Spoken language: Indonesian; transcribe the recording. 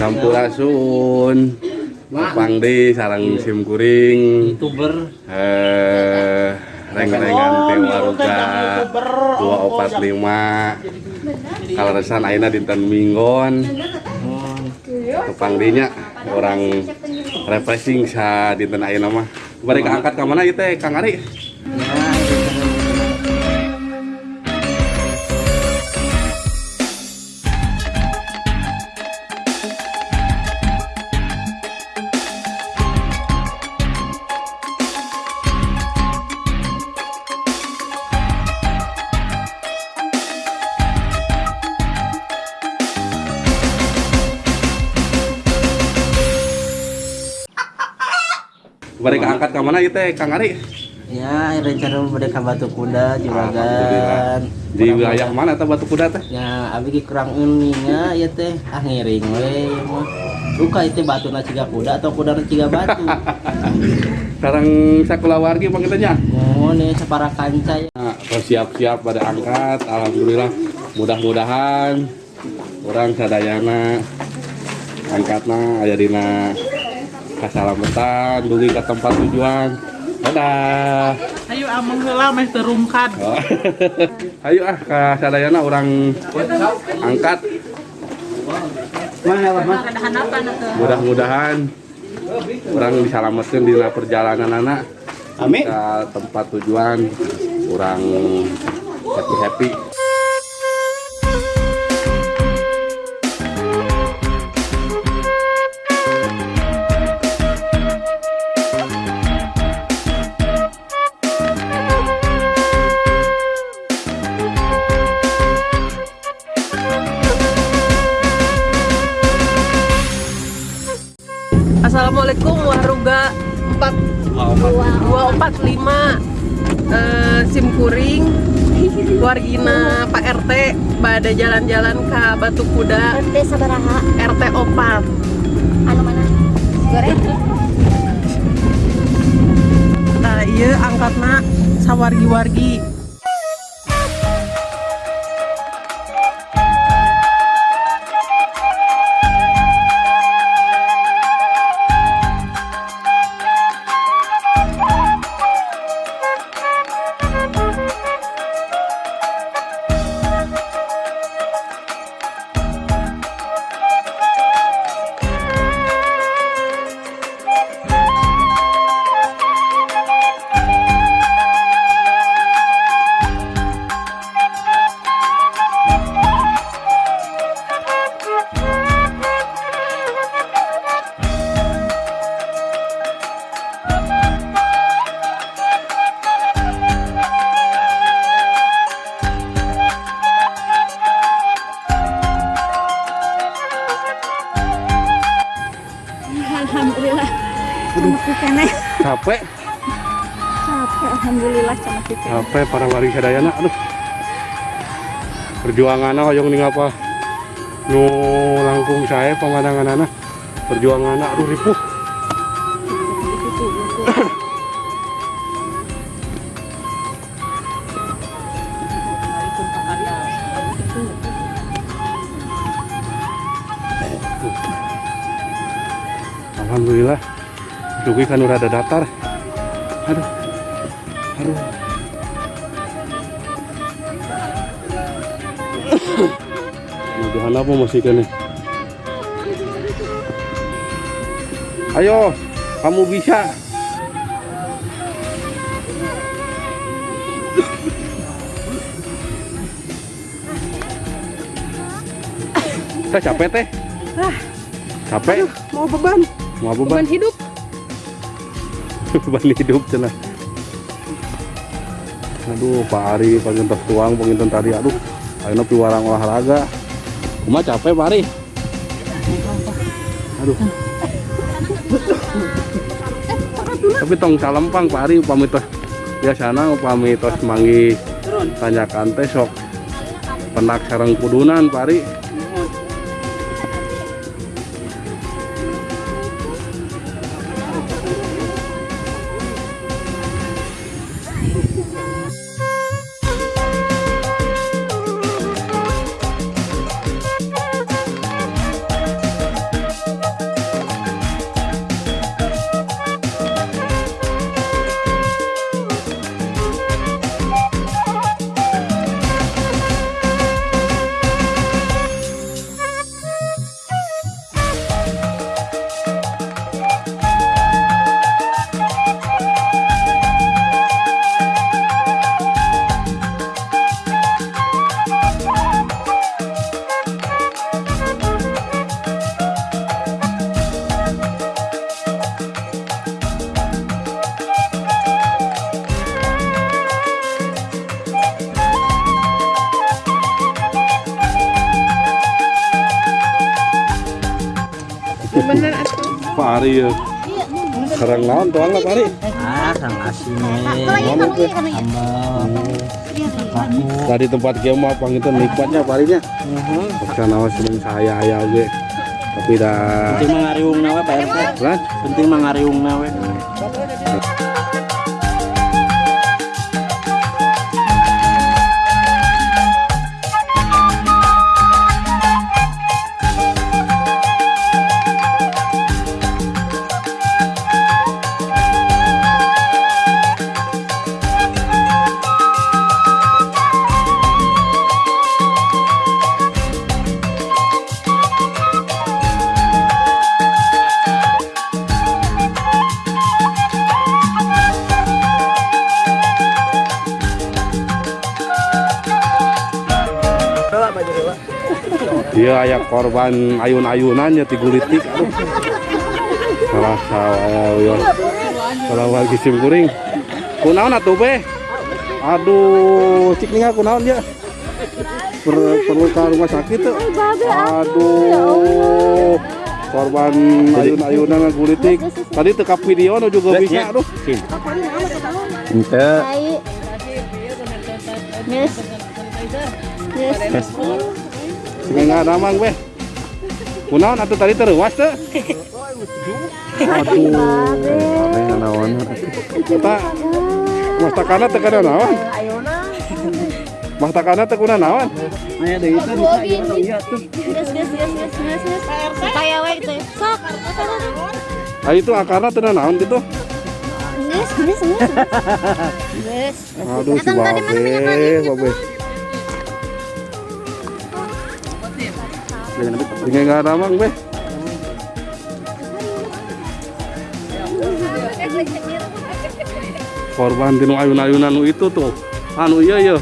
Sampurasun. Pangdi sarang sim kuring. youtuber. Eh reng-rengan teh waruga 245 kaleresan ayeuna dinten Minggon. Kepangdinya orang refreshing sa dinten ayeuna mah. Bari kaangkat ka mana ieu teh Kang Ari bari kaangkat ka mana teh Kang Ari? Ya rencana mereka batu kuda juragan. Di wilayah mana teh batu kuda teh? Ya abi ge kurang uninya ya teh. Ah ngiring we ya luka itu batu na ciga kuda atau kuda na ciga batu. Sareng sakulawargi pangitanya oh nih separa kanca ya Nah, siap-siap pada angkat alhamdulillah. Mudah-mudahan orang sadayana angkatna aya dina kasalamatan dugi ke tempat tujuan. Dadah. Ayo ameng heula meh terungkad. Oh. ayo ah ke sadayana orang angkat. Mudah-mudahan orang diselamatkan di perjalanan anak Amin. ke tempat tujuan orang happy happy 245 eh, sim kuring wargina Pak RT pada jalan-jalan ke Batu Kuda RT sabaraha. RT 4 anu mana? Goreng. Nah iya angkatna sawargi-wargi alhamdulillah capek. Capek alhamdulillah sama kene capek para warga sadayana aduh. Perjuangannya hoyong ning apa? Nu langkung saya pemandangan anak. Perjuangan aduh ripuh Alhamdulillah Dugi kan udah ada datar. Aduh Aduh. Mudahan apa masih kene Ayo Kamu bisa. Teh capek teh. Capek. Mau beban Mau beban beban hidup. Beban hidup cenah aduh Pak Ari pengen tuang pengen tadi aduh. Ayo piwarang olahraga. Cuma capek Pak Ari? Aduh. Tapi tong salempang Pak Ari pamit biasana pamit tos mangi tanyakan teh sok penak sareng kudunan Pak Ari Bener atuh. Pak Ari ya. Sarang naon tuang lah Pak Ari. Ah, sang asin Naon itu? Aku. Tadi tempat kia mah pang itu nikmatnya Pak Arinya. Paksa nawa seneng saya aya ge. Tapi dah Penting mangariung nawe Pak RT. Penting mangariung nawe. Iya aya korban ayun-ayunan ya tigulitik aduh. Salah salah ya. Salah wargi sim kuring. Kunaon atuh be? Aduh, cik ninga kunaon ya? Per, perlu ke rumah sakit tuh. Aduh. Korban ayun-ayunan gulitik. Tadi tekap video nu juga bisa aduh. Ente. Yes. Yes. Nggak damang be. Kunaon atuh tadi terus tuh. Aduh. Aneh naon. Eta mastakana teu kana naon? Mastakana teu kuna naon? Aya deui teh duka ieu tong ieu tuh. Yes, yes, yes, yes, yes, yes. Supaya we itu. Sok. Ah itu akarna teu naon gitu. Yes, yes, yes. Yes. Aduh si babe, babe. Sing nggak damang be. Korban tinu ayun-ayunan itu tuh. Anu iya iya.